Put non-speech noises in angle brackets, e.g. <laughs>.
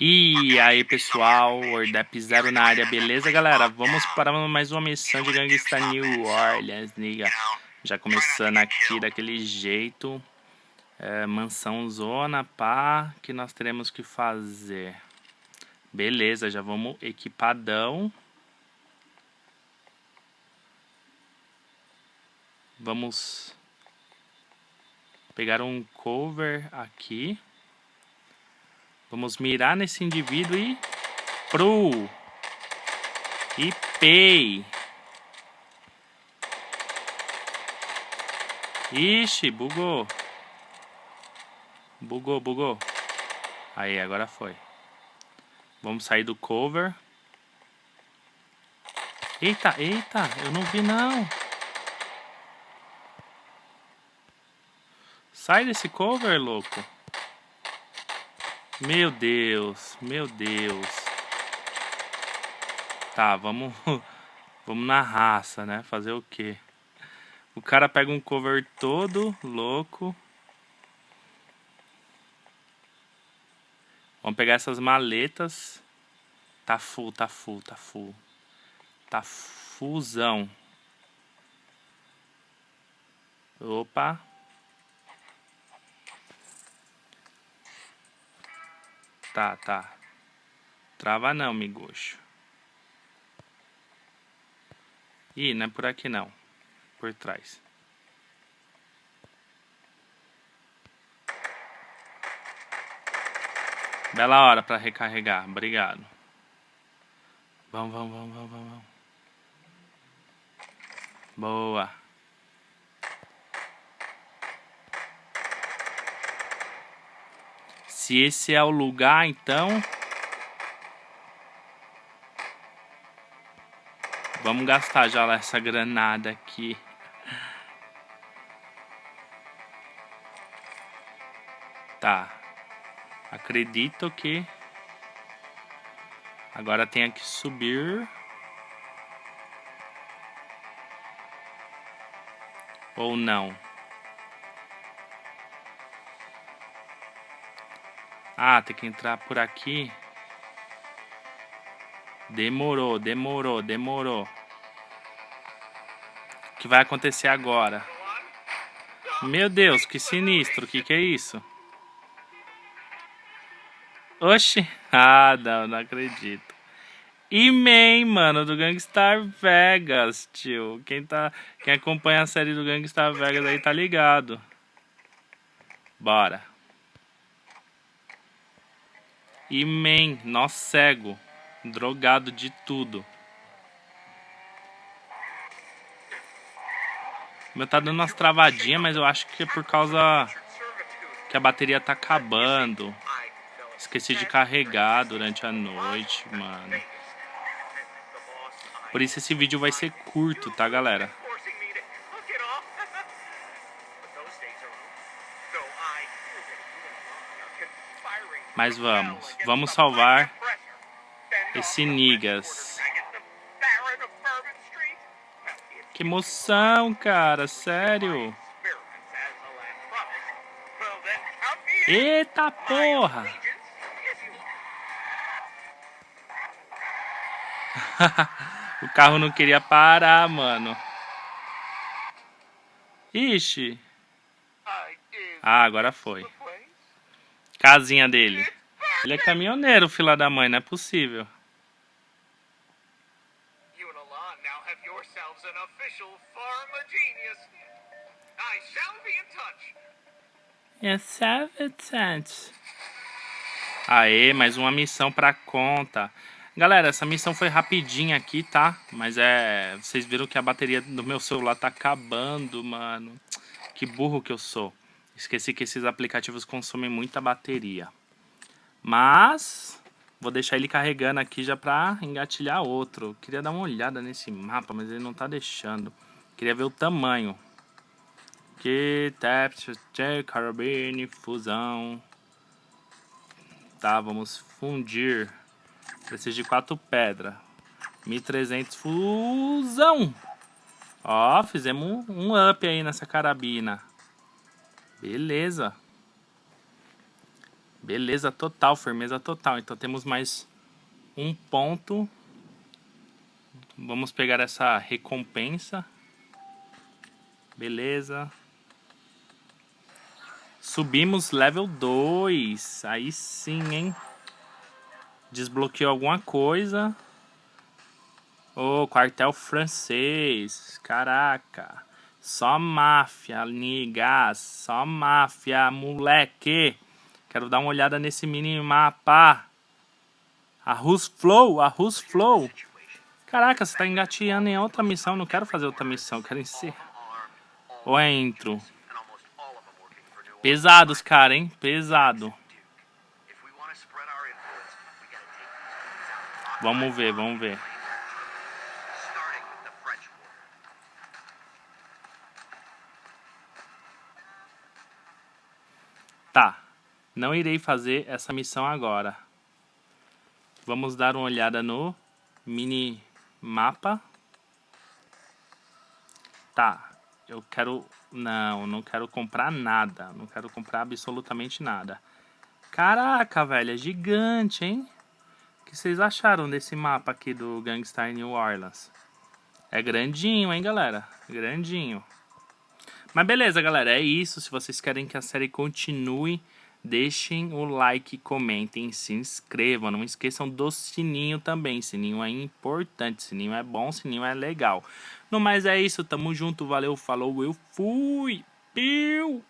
E aí pessoal, Ordep Zero na área, beleza galera? Vamos para mais uma missão de Gangsta New Orleans, niga. Já começando aqui daquele jeito. É, mansão zona, pá, que nós teremos que fazer. Beleza, já vamos equipadão. Vamos pegar um cover aqui. Vamos mirar nesse indivíduo e... Pro! E pei! Ixi, bugou. Bugou, bugou. Aí, agora foi. Vamos sair do cover. Eita, eita, eu não vi não. Sai desse cover, louco. Meu Deus, meu Deus. Tá, vamos <laughs> vamos na raça, né? Fazer o quê? O cara pega um cover todo louco. Vamos pegar essas maletas. Tá full, tá full, tá full. Tá fusão. Opa. Tá, tá. Trava não, migoxo. Ih, não é por aqui não. Por trás. Bela hora para recarregar. Obrigado. Vamos, vamos, vamos, vamos, vamos. Boa. Se esse é o lugar, então... Vamos gastar já essa granada aqui. Tá. Acredito que... Agora tem que subir... Ou não? Ah, tem que entrar por aqui. Demorou, demorou, demorou. O que vai acontecer agora? Meu Deus, que sinistro. O que, que é isso? Oxi. <laughs> Ah, não, não acredito. E man, mano, do Gangstar Vegas, tio. Quem, tá, quem acompanha a série do Gangstar Vegas aí tá ligado. Bora. E man, nó cego, drogado de tudo. Meu tá dando umas travadinhas, mas eu acho que é por causa que a bateria tá acabando. Esqueci de carregar durante a noite, mano. Por isso esse vídeo vai ser curto, tá, galera? Mas vamos, vamos salvar esse Nigas. Que emoção, cara, sério. Eita porra! <laughs> o carro não queria parar, mano. Ixi. Ah, agora foi. Casinha dele. Ele é caminhoneiro, fila da mãe, não é possível. Yes, Aê, mais uma missão pra conta. Galera, essa missão foi rapidinha aqui, tá? Mas é... Vocês viram que a bateria do meu celular tá acabando, mano. Que burro que eu sou. Esqueci que esses aplicativos consomem muita bateria. Mas vou deixar ele carregando aqui já pra engatilhar outro. Queria dar uma olhada nesse mapa, mas ele não tá deixando. Queria ver o tamanho. Que Tapster, Carabine, fusão. Tá, vamos fundir. Preciso de quatro pedras. 1300 fusão. Ó, fizemos um up aí nessa carabina. Beleza. Beleza total, firmeza total. Então temos mais um ponto. Vamos pegar essa recompensa. Beleza. Subimos level 2. Aí sim, hein? Desbloqueou alguma coisa. Ô, oh, quartel francês. Caraca. Só máfia, nigas. Só máfia, moleque. Quero dar uma olhada nesse minimapa. A Rus Flow, a Rus Flow. Caraca, você tá engateando em outra missão. Não quero fazer outra missão, quero encerrar. Ou entro. Pesados, cara, hein? Pesado. Vamos ver, vamos ver. Tá. Não irei fazer essa missão agora. Vamos dar uma olhada no mini mapa. Tá. Eu quero... Não, não quero comprar nada. Não quero comprar absolutamente nada. Caraca, velho. É gigante, hein? O que vocês acharam desse mapa aqui do Gangstar New Orleans? É grandinho, hein, galera? Grandinho. Mas beleza, galera. É isso. Se vocês querem que a série continue... Deixem o like, comentem, se inscrevam. Não esqueçam do sininho também. Sininho é importante. Sininho é bom, sininho é legal. No mais é isso. Tamo junto. Valeu, falou. Eu fui. Piu!